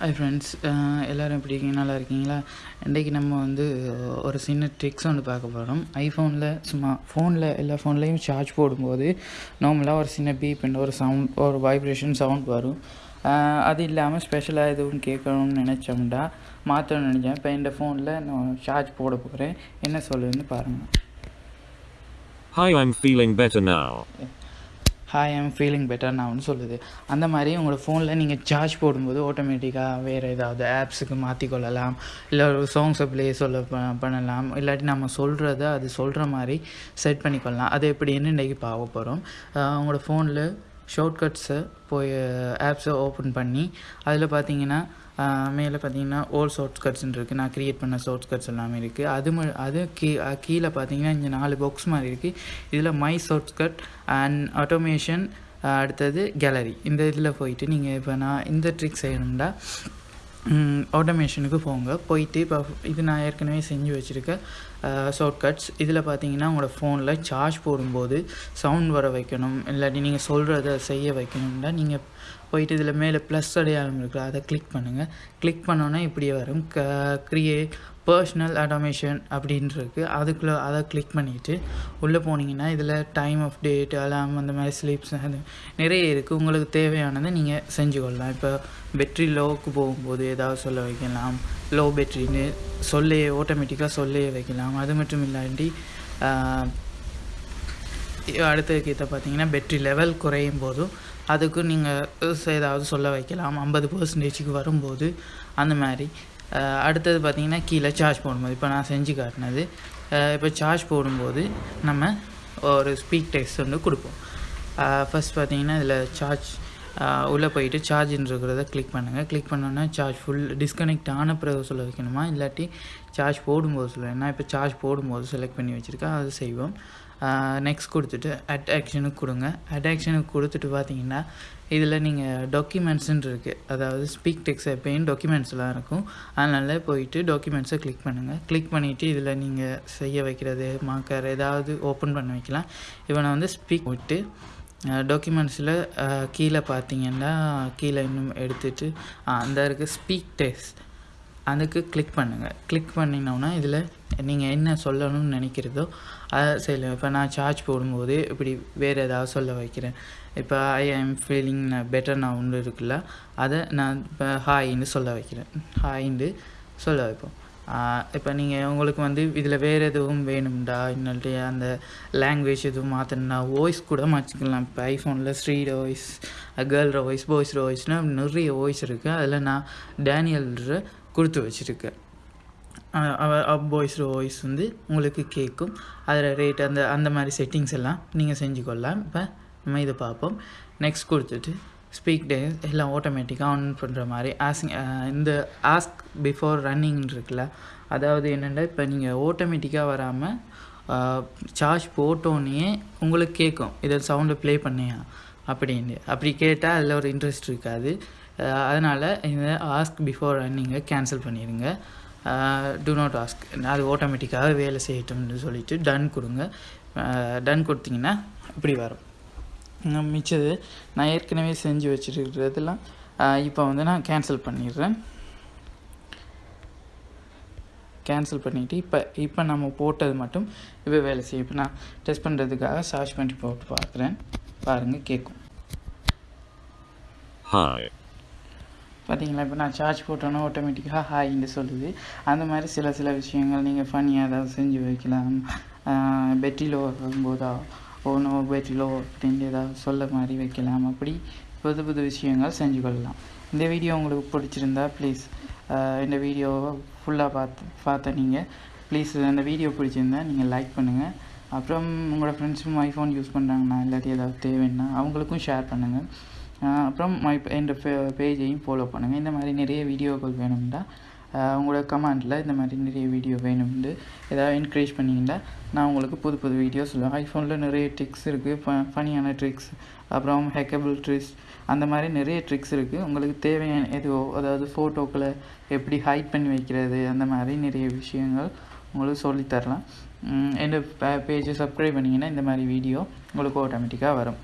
Friends எல்லோரும் எப்படி இருக்கீங்க? நல்லா இருக்கீங்களா? இன்றைக்கி நம்ம வந்து ஒரு சின்ன ட்ரிக்ஸ் ஒன்று பார்க்க போகிறோம் ஐஃபோனில் சும்மா ஃபோனில் எல்லா ஃபோன்லேயும் சார்ஜ் போடும்போது நார்மலாக ஒரு சின்ன பீப் ஒரு சவுண்ட் ஒரு வைப்ரேஷன் சவுண்ட் வரும். அது இல்லாமல் ஸ்பெஷலாக எதுவும் கேட்கணும்னு நினச்சோம்டா மாற்றணும்னு நினச்சேன். இப்போ இந்த ஃபோனில் நான் சார்ஜ் போட போகிறேன் என்ன சொல்லுன்னு பாருங்கள் Hi, I'm feeling better now. Hi I'm feeling better நான் ஒன்று சொல்லுது. அந்த மாதிரி உங்களோட ஃபோனில் நீங்கள் சார்ஜ் போடும்போது ஆட்டோமேட்டிக்காக வேறு ஏதாவது ஆப்ஸுக்கு மாற்றிக்கொள்ளலாம் இல்லை ஒரு சாங்ஸை ப்ளே சொல்ல பண்ணலாம். இல்லாட்டி நம்ம சொல்கிறத அது சொல்கிற மாதிரி செட் பண்ணிக்கொள்ளலாம் அது எப்படின்னு இன்றைக்கி பார்க்க போகிறோம் உங்களோட ஃபோனில் ஷார்ட்கட்ஸை போய் ஆப்ஸை ஓப்பன் பண்ணி அதில் பார்த்தீங்கன்னா மேலே பார்த்தீங்கன்னா ஓல் ஷார்ட்கட்ஸ்னு இருக்குது நான் க்ரியேட் பண்ண ஷார்ட்கட்ஸ் எல்லாமே இருக்குது அது ம அது கீ கீழே பார்த்தீங்கன்னா இங்கே நாலு பாக்ஸ் மாதிரி இருக்குது இதில் மை ஷார்ட்கட் அண்ட் ஆட்டோமேஷன் அடுத்தது கேலரி இந்த இதில் போயிட்டு நீங்கள் இப்போ நான் இந்த ட்ரிக் செய்யணும்டா. ஆட்டோமேஷனுக்கு போங்க. போயிட்டு இப்போ இது நான் ஏற்கனவே செஞ்சு வச்சுருக்க ஷார்ட்கட்ஸ் இதில் பார்த்தீங்கன்னா உங்களோட ஃபோனில் சார்ஜ் போடும்போது சவுண்ட் வர வைக்கணும். இல்லாட்டி நீங்கள் சொல்கிறத செய்ய வைக்கணும்னா நீங்கள் போயிட்டு இதில் மேலே ப்ளஸ் அடையாளம் இருக்குது அதை கிளிக் பண்ணுங்கள் கிளிக் பண்ணோன்னே இப்படியே வரும். க க்ரியேட் பர்சனல் ஆட்டோமேஷன் அப்படின்ட்டு அதுக்குள்ளே அதை கிளிக் பண்ணிவிட்டு உள்ளே போனீங்கன்னா இதில் டைம் ஆஃப் டேட் அலாம் அந்த மாதிரி ஸ்லீப்ஸ் அது நிறைய இருக்குது உங்களுக்கு தேவையானதை நீங்கள் செஞ்சு கொள்ளலாம். இப்போ பெட்ரி லோவுக்கு போகும்போது ஏதாவது சொல்ல வைக்கலாம். லோ பெட்ரின்னு சொல்லையே ஆட்டோமேட்டிக்காக சொல்லையே வைக்கலாம். அது மட்டும் இல்லாட்டி அடுத்த கீத்தை பார்த்தீங்கன்னா பெட்ரி லெவல் குறையும் போதும். அதுக்கு நீங்கள் ஏதாவது சொல்ல வைக்கலாம். ஐம்பது பர்சன்டேஜுக்கு வரும்போது அந்த மாதிரி. அடுத்தது பார்த்திங்கன்னா கீழே சார்ஜ் போடும்போது இப்போ நான் செஞ்சு காட்டினது. இப்போ சார்ஜ் போடும்போது நம்ம ஒரு ஸ்பீக் டெக்ஸ்ட் வந்து கொடுப்போம். ஃபஸ்ட் பார்த்திங்கன்னா இதில் சார்ஜ் உள்ளே போயிட்டு சார்ஜின்னு இருக்கிறத கிளிக் பண்ணுங்கள் கிளிக் பண்ணோன்னா சார்ஜ் ஃபுல் டிஸ்கனெக்ட் ஆன பிறகு சொல்ல வைக்கணுமா? இல்லாட்டி சார்ஜ் போடும்போது சொல்லுவேன் நான் இப்போ சார்ஜ் போடும்போது செலக்ட் பண்ணி வச்சுருக்கேன். அது செய்வோம். நெக்ஸ்ட் கொடுத்துட்டு அட் ஆக்ஷனுக்கு கொடுங்க. அட் ஆக்ஷனுக்கு கொடுத்துட்டு பார்த்தீங்கன்னா இதில் நீங்கள் டாக்குமெண்ட்ஸுன்னு இருக்குது அதாவது ஸ்பீக் டெக்ஸ் எப்பயும் டாக்குமெண்ட்ஸ்லாம் இருக்கும். அதனால போயிட்டு டாக்குமெண்ட்ஸை கிளிக் பண்ணுங்கள் கிளிக் பண்ணிவிட்டு இதில் நீங்கள் செய்ய வைக்கிறது மார்க்கர் ஏதாவது ஓப்பன் பண்ண வைக்கலாம். இவனை வந்து ஸ்பீக் விட்டு டாக்குமெண்ட்ஸில் கீழே பார்த்தீங்கன்னா கீழே இன்னும் எடுத்துகிட்டு அந்த இருக்குது ஸ்பீக் டெக்ஸ்ட் அதுக்கு கிளிக் பண்ணுங்கள் கிளிக் பண்ணினோன்னா இதில் நீங்கள் என்ன சொல்லணும்னு நினைக்கிறதோ அதை செய்யலாம். இப்போ நான் சார்ஜ் போடும்போது இப்படி வேறு ஏதாவது சொல்ல வைக்கிறேன். இப்போ ஐ ஆம் ஃபீலிங் பெட்டர் நான் ஒன்று இருக்குல்ல அதை நான் இப்போ ஹாயின்னு சொல்ல வைக்கிறேன். ஹாயின்னு சொல்ல வைப்போம். இப்போ நீங்கள் உங்களுக்கு வந்து இதில் வேறு எதுவும் வேணும்டா? இல்லாட்டி அந்த லாங்குவேஜ் எதுவும் மாற்றணும்னா வாய்ஸ் கூட மாற்றிக்கலாம் இப்போ ஐஃபோனில் street voice girl voice boys வாய்ஸ்னு நிறைய வாய்ஸ் இருக்குது அதில் நான் டேனியல்ற கொடுத்து வச்சுருக்கேன் அவர் வாய்ஸ் வாய்ஸ் வந்து உங்களுக்கு கேட்கும் அதில் ரேட் அந்த அந்த மாதிரி செட்டிங்ஸ் எல்லாம் நீங்கள் செஞ்சுக்கொள்ளலாம். இப்போ நம்ம இதை பார்ப்போம். நெக்ஸ்ட் கொடுத்துட்டு ஸ்பீக் டே எல்லாம் ஆட்டோமேட்டிக்காக ஆன் பண்ணுற மாதிரி ஆஸ்க் இந்த ஆஸ்க் பிஃபோர் ரன்னிங் இருக்குல்ல அதாவது என்னென்னா இப்போ நீங்கள் ஆட்டோமேட்டிக்காக வராமல் சார்ஜ் போட்டோன்னே உங்களுக்கு கேட்கும் இதை சவுண்டை ப்ளே பண்ணியா? அப்படின்னு. அப்படி கேட்டால் அதில் ஒரு இன்ட்ரெஸ்ட் இருக்காது. அதனால் இந்த ஆஸ்க் பிஃபோர் ரன்னிங்கை கேன்சல் பண்ணிடுங்க டூ நாட் ஆஸ்க் அது ஆட்டோமேட்டிக்காக வேலை செய்யட்டும்னு சொல்லிட்டு டன் கொடுங்க. டன் கொடுத்தீங்கன்னா இப்படி வரும். மிச்சது நான் ஏற்கனவே செஞ்சு வச்சுருக்கிறதெல்லாம் இப்போ வந்து நான் கேன்சல் பண்ணிடுறேன். கேன்சல் பண்ணிவிட்டு இப்போ இப்போ நம்ம போட்டது மட்டும் இப்போ வேலை செய்யும். இப்போ நான் டெஸ்ட் பண்ணுறதுக்காக சர்ச் பண்ணி போட்டு பார்க்குறேன். பாருங்கள் கேட்கும். Hi. பார்த்தீங்களா இப்போ நான் சார்ஜ் போட்டோன்னா ஆட்டோமேட்டிக்காக ஹாய்ன்னு சொல்லுது. அந்த மாதிரி சில சில விஷயங்கள் நீங்கள் ஃபனியாக ஏதாவது செஞ்சு வைக்கலாம். பெட்டிலோ வரும்போதா ஓ நோ பெட்டிலோ அப்படின்னு ஏதாவது சொல்ல மாதிரி வைக்கலாம். அப்படி புது புது விஷயங்கள் செஞ்சு கொள்ளலாம். இந்த வீடியோ உங்களுக்கு பிடிச்சிருந்தா ப்ளீஸ் இந்த வீடியோவை ஃபுல்லாக பார்த்து பார்த்த நீங்கள் ப்ளீஸ் அந்த வீடியோ பிடிச்சிருந்தா நீங்கள் லைக் பண்ணுங்கள் அப்புறம் உங்களோட ஃப்ரெண்ட்ஸும் ஐஃபோன் யூஸ் பண்ணுறாங்கண்ணா இல்லாட்டி ஏதாவது தேவைன்னா அவங்களுக்கும் ஷேர் பண்ணுங்கள் அப்புறம் மை என் பேஜையும் ஃபாலோ பண்ணுங்கள் இந்த மாதிரி நிறைய வீடியோக்கள் வேணும்னா உங்களோட கமெண்டில் இந்த மாதிரி நிறைய வீடியோ வேணும்னு ஏதாவது என்கரேஜ் பண்ணிங்கன்னா நான் உங்களுக்கு புது புது வீடியோ சொல்லுவேன். ஐஃபோனில் நிறைய ட்ரிக்ஸ் இருக்குது ஃப ஃபனியான ட்ரிக்ஸ் அப்புறம் ஹேக்கபிள் ட்ரிக்ஸ் அந்த மாதிரி நிறைய ட்ரிக்ஸ் இருக்குது உங்களுக்கு தேவையான எதுவோ அதாவது ஃபோட்டோக்களை எப்படி ஹைட் பண்ணி வைக்கிறது அந்த மாதிரி நிறைய விஷயங்கள் உங்களுக்கு சொல்லித்தரலாம். என்னோட பேஜை சப்ஸ்கிரைப் பண்ணிங்கன்னா இந்த மாதிரி வீடியோ உங்களுக்கு ஆட்டோமேட்டிக்காக வரும்.